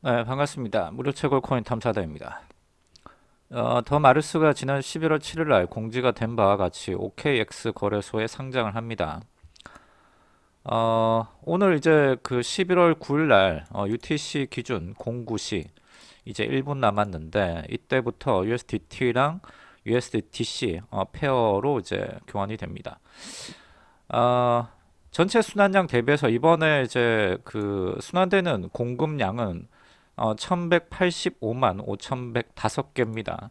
네, 반갑습니다. 무료 채굴 코인 탐사다입니다. 어, 더 마르스가 지난 11월 7일 날 공지가 된 바와 같이 OKX 거래소에 상장을 합니다. 어, 오늘 이제 그 11월 9일 날 어, UTC 기준 09시 이제 1분 남았는데 이때부터 USDT랑 USDTC 어, 페어로 이제 교환이 됩니다. 어, 전체 순환량 대비해서 이번에 이제 그 순환되는 공급량은 어, 1185만 5105개입니다.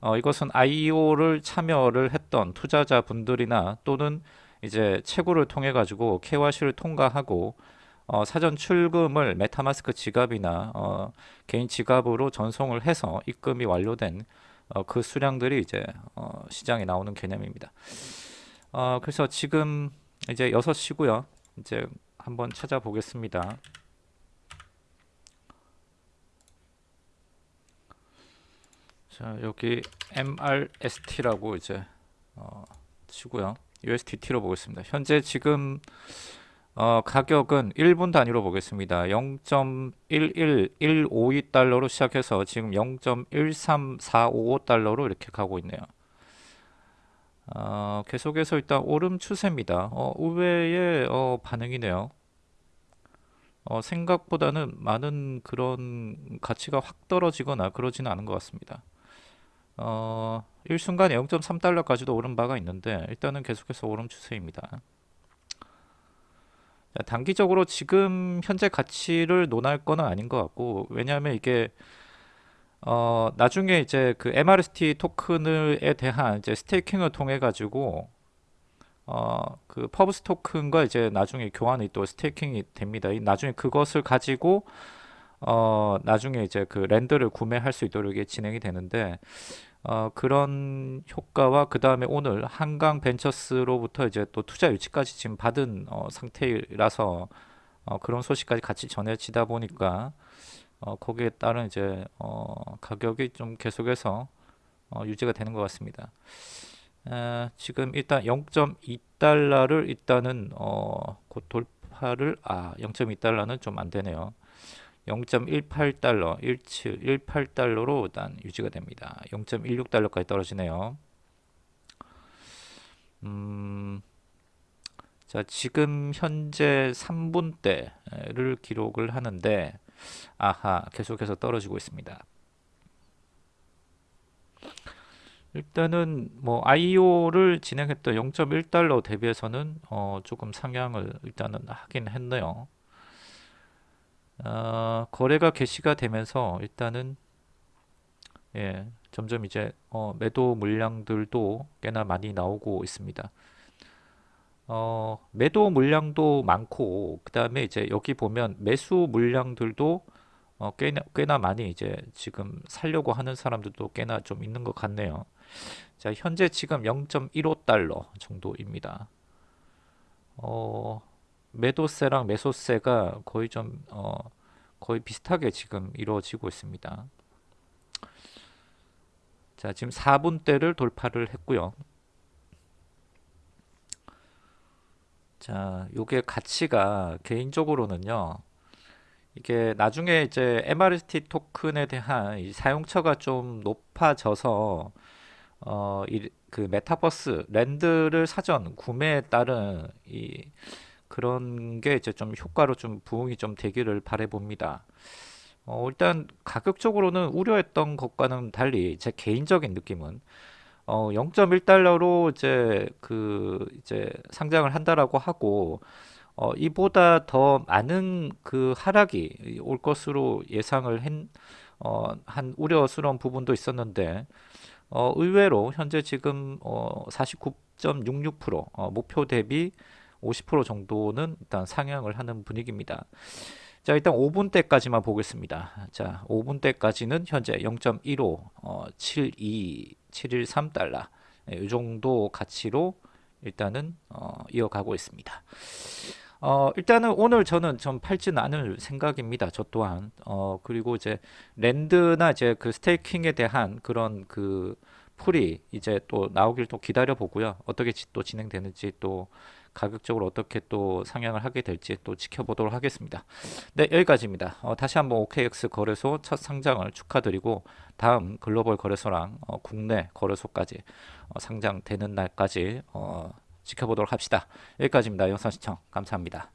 어, 이것은 IEO를 참여를 했던 투자자분들이나 또는 이제 채굴을 통해 가지고 KYC를 통과하고 어, 사전 출금을 메타마스크 지갑이나 어, 개인 지갑으로 전송을 해서 입금이 완료된 어, 그 수량들이 이제 어, 시장에 나오는 개념입니다. 어, 그래서 지금 이제 6시고요. 이제 한번 찾아보겠습니다. 자, 여기 MRST라고 이제 어, 치고요. USDT로 보겠습니다. 현재 지금 어, 가격은 1분 단위로 보겠습니다. 0.11152달러로 시작해서 지금 0.13455달러로 이렇게 가고 있네요. 어, 계속해서 일단 오름 추세입니다. 어, 의외의 어, 반응이네요. 어, 생각보다는 많은 그런 가치가 확 떨어지거나 그러지는 않은 것 같습니다. 어, 일순간에 0.3달러까지도 오른 바가 있는데 일단은 계속해서 오름 추세입니다. 자, 단기적으로 지금 현재 가치를 논할 거는 아닌 것 같고 왜냐하면 이게 어, 나중에 이제 그 MRST 토큰에 대한 이제 staking을 통해 가지고 어, 그 퍼브스 토큰과 이제 나중에 교환이 또 staking이 됩니다. 이 나중에 그것을 가지고 어, 나중에 이제 그 land를 구매할 수 있도록 이게 진행이 되는데 어, 그런 효과와 그 다음에 오늘 한강 벤처스로부터 이제 또 투자 유치까지 지금 받은 어, 상태라서 어, 그런 소식까지 같이 전해지다 보니까 어, 거기에 따른 이제 어, 가격이 좀 계속해서 어, 유지가 되는 것 같습니다. 에, 지금 일단 0.2달러를 일단은 어, 곧 돌파를 아 0.2달러는 좀 안 되네요. 0.18달러, 17, 18달러로 일단 유지가 됩니다. 0.16달러까지 떨어지네요. 음, 자, 지금 현재 3분대를 기록을 하는데, 아하, 계속해서 떨어지고 있습니다. 일단은 뭐 IO를 진행했던 0.1달러 대비해서는 어, 조금 상향을 일단은 하긴 했네요. 어, 거래가 개시가 되면서 일단은 예, 점점 이제 어, 매도 물량들도 꽤나 많이 나오고 있습니다. 어, 매도 물량도 많고 그 다음에 이제 여기 보면 매수 물량들도 어, 꽤나, 꽤나 많이 이제 지금 살려고 하는 사람들도 꽤나 좀 있는 것 같네요. 자, 현재 지금 0.15달러 정도입니다. 어, 매도세랑 매수세가 거의 좀 어, 거의 비슷하게 지금 이루어지고 있습니다. 자, 지금 4분대를 돌파를 했고요. 자, 요게 가치가 개인적으로는요. 이게 나중에 이제 MRST 토큰에 대한 사용처가 좀 높아져서 어, 이, 그 메타버스 랜드를 사전 구매에 따른 이 그런 게 이제 좀 효과로 좀 부응이 좀 되기를 바래 봅니다. 어, 일단 가격적으로는 우려했던 것과는 달리 제 개인적인 느낌은 어, 0.1달러로 이제 그 이제 상장을 한다라고 하고 어, 이보다 더 많은 그 하락이 올 것으로 예상을 한, 어, 한 우려스러운 부분도 있었는데 어, 의외로 현재 지금 어, 49.66% 어, 목표 대비 50% 정도는 일단 상향을 하는 분위기입니다. 자 일단 5분대까지만 보겠습니다. 자 5분대까지는 현재 0.15 어, 72 713달러 네, 이 정도 가치로 일단은 어, 이어가고 있습니다. 어, 일단은 오늘 저는 좀 팔지는 않을 생각입니다. 저 또한 어, 그리고 이제 랜드나 이제 그 스테이킹에 대한 그런 그 풀이 이제 또 나오길 또 기다려 보고요. 어떻게 또 진행되는지 또 가격적으로 어떻게 또 상향을 하게 될지 또 지켜보도록 하겠습니다. 네, 여기까지입니다. 어, 다시 한번 OKX 거래소 첫 상장을 축하드리고 다음 글로벌 거래소랑 어, 국내 거래소까지 어, 상장되는 날까지 어, 지켜보도록 합시다. 여기까지입니다. 영상 시청 감사합니다.